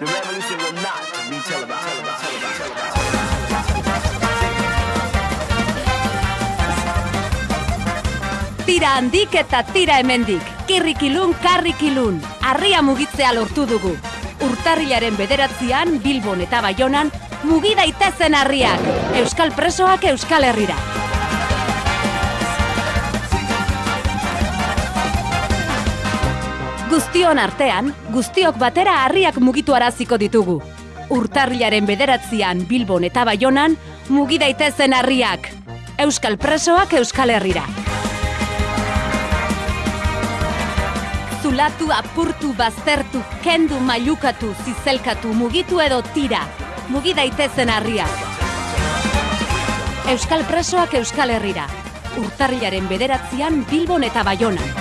The revolution will not be televised. Tira handik eta tira hemendik. Kirrikilun, karrikilun. Arria mugitzea lortu dugu. Urtarrilaren bederatzian, Bilbon eta Baionan, mugi daitezen harriak. Euskal presoak Euskal Herrira. Guztion artean, guztiok batera harriak mugitu araziko ditugu. Urtarrilaren bederatzian Bilbon eta Baionan, mugi daitezen harriak. Euskal presoak Euskal Herrira. Zulatu, apurtu, baztertu, kendu, mailukatu, zizelkatu, mugitu edo tira. Mugi daitezen harriak. Euskal presoak Euskal Herrira. Urtarrilaren bederatzian Bilbon eta Baionan.